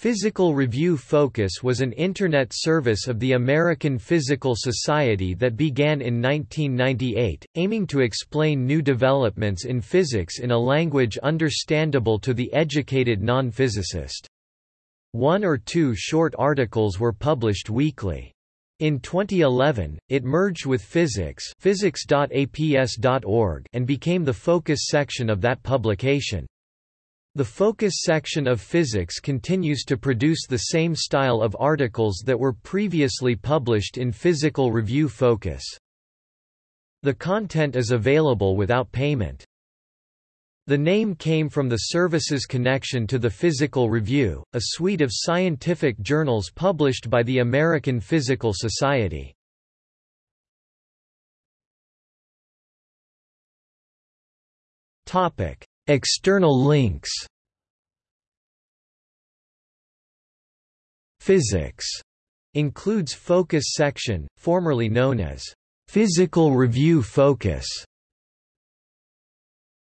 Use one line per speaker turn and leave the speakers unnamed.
Physical Review Focus was an Internet service of the American Physical Society that began in 1998, aiming to explain new developments in physics in a language understandable to the educated non-physicist. One or two short articles were published weekly. In 2011, it merged with Physics physics.aps.org and became the focus section of that publication. The focus section of physics continues to produce the same style of articles that were previously published in Physical Review Focus. The content is available without payment. The name came from the service's connection to the Physical Review, a suite of scientific journals published by the American Physical Society. Topic: External links. Physics includes Focus section, formerly known as Physical Review Focus,